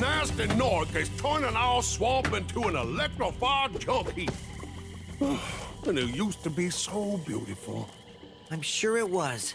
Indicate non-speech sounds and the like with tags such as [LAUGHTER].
nasty North is turning our swamp into an electrified junk heap. [SIGHS] and it used to be so beautiful. I'm sure it was.